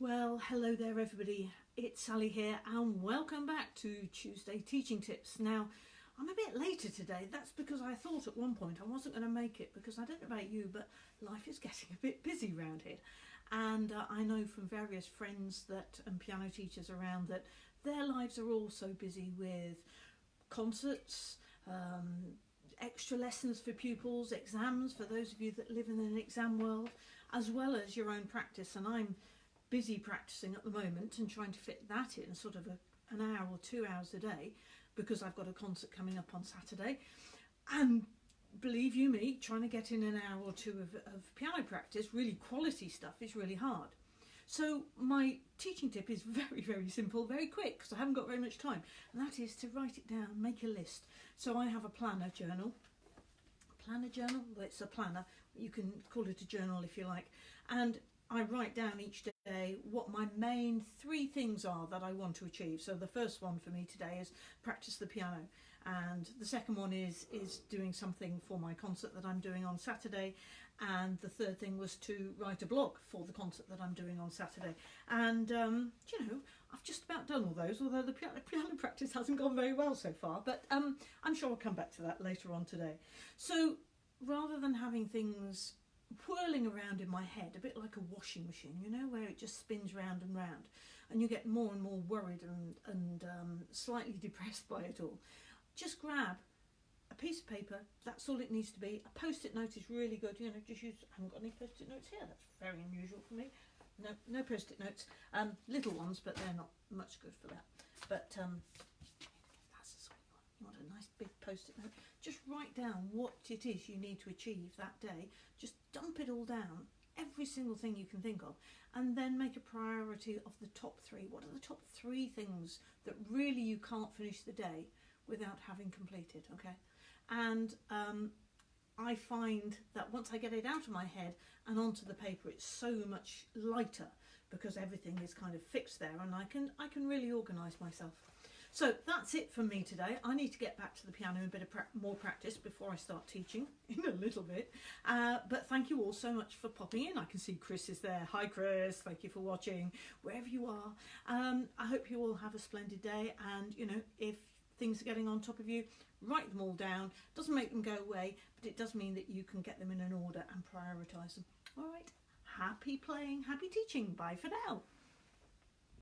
Well, hello there, everybody. It's Sally here, and welcome back to Tuesday Teaching Tips. Now, I'm a bit later today. That's because I thought at one point I wasn't going to make it because I don't know about you, but life is getting a bit busy around here. And uh, I know from various friends that and piano teachers around that their lives are all so busy with concerts, um, extra lessons for pupils, exams for those of you that live in an exam world, as well as your own practice. And I'm busy practicing at the moment and trying to fit that in sort of a, an hour or two hours a day because I've got a concert coming up on Saturday. And believe you me, trying to get in an hour or two of, of piano practice, really quality stuff, is really hard. So my teaching tip is very, very simple, very quick, because I haven't got very much time. And that is to write it down, make a list. So I have a planner journal. Planner journal? Well, it's a planner. You can call it a journal if you like. And I write down each day what my main three things are that I want to achieve. So the first one for me today is practice the piano, and the second one is is doing something for my concert that I'm doing on Saturday, and the third thing was to write a blog for the concert that I'm doing on Saturday. And um, you know, I've just about done all those, although the piano, piano practice hasn't gone very well so far. But um, I'm sure I'll come back to that later on today. So rather than having things whirling around in my head, a bit like a washing machine, you know, where it just spins round and round, and you get more and more worried and, and um, slightly depressed by it all. Just grab a piece of paper, that's all it needs to be. A post it note is really good, you know, just use, I haven't got any post it notes here, that's very unusual for me. No, no post it notes, um, little ones, but they're not much good for that. But um, that's you want. You want a nice big post it note just write down what it is you need to achieve that day. Just dump it all down, every single thing you can think of, and then make a priority of the top three. What are the top three things that really you can't finish the day without having completed? Okay, and um, I find that once I get it out of my head and onto the paper, it's so much lighter because everything is kind of fixed there, and I can I can really organise myself. So that's it for me today. I need to get back to the piano and a bit of pra more practice before I start teaching in a little bit. Uh, but thank you all so much for popping in. I can see Chris is there. Hi Chris, thank you for watching wherever you are. Um, I hope you all have a splendid day and you know if things are getting on top of you, write them all down. Doesn't make them go away, but it does mean that you can get them in an order and prioritise them. All right, happy playing, happy teaching. Bye for now.